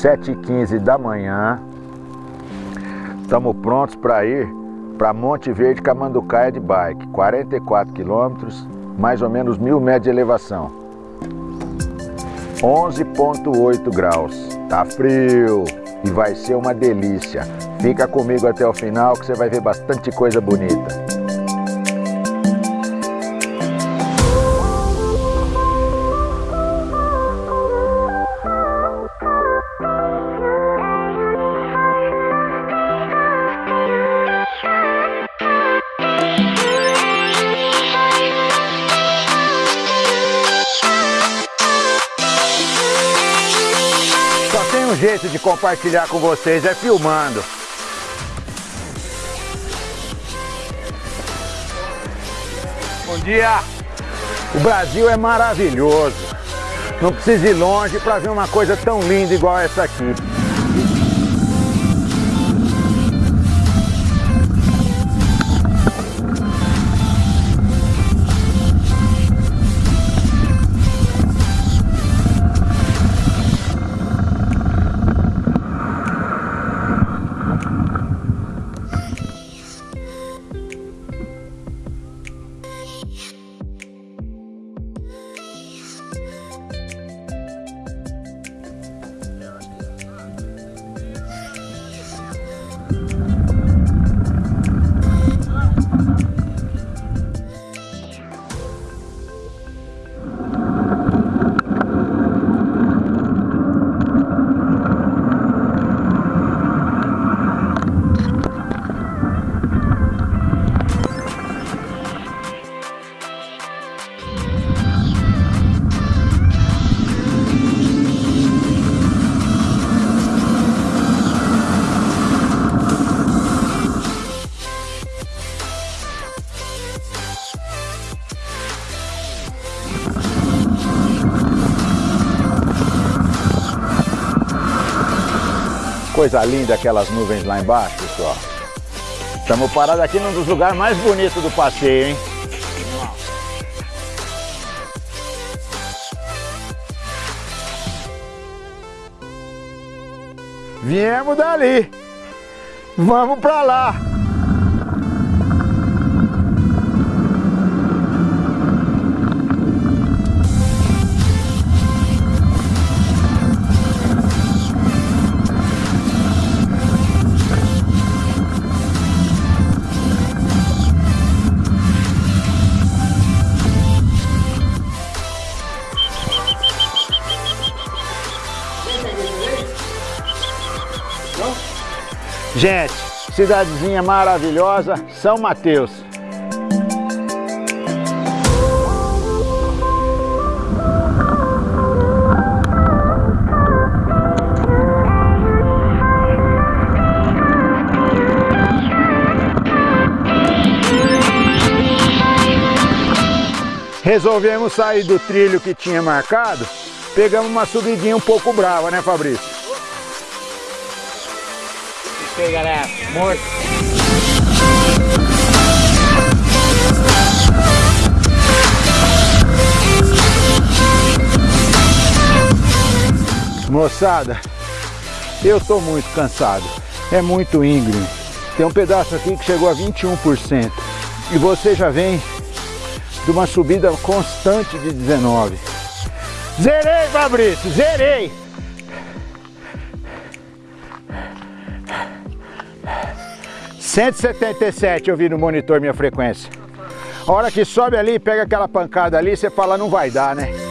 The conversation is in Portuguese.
7h15 da manhã. Estamos prontos para ir para Monte Verde Camanducaia de bike. 44 quilômetros, mais ou menos mil metros de elevação. 11.8 graus. Tá frio e vai ser uma delícia. Fica comigo até o final que você vai ver bastante coisa bonita. Jeito de compartilhar com vocês é filmando. Bom dia! O Brasil é maravilhoso. Não precisa ir longe para ver uma coisa tão linda igual essa aqui. Bye. Coisa linda aquelas nuvens lá embaixo, pessoal. Estamos parados aqui num dos lugares mais bonitos do passeio, hein? Viemos dali. Vamos para lá. Gente, cidadezinha maravilhosa, São Mateus. Resolvemos sair do trilho que tinha marcado, pegamos uma subidinha um pouco brava, né Fabrício? Aí, galera. Morto. Moçada, eu tô muito cansado. É muito íngreme. Tem um pedaço aqui que chegou a 21%. E você já vem de uma subida constante de 19. Zerei, Fabrício, zerei! 177 eu vi no monitor minha frequência. A hora que sobe ali, pega aquela pancada ali, você fala, não vai dar, né?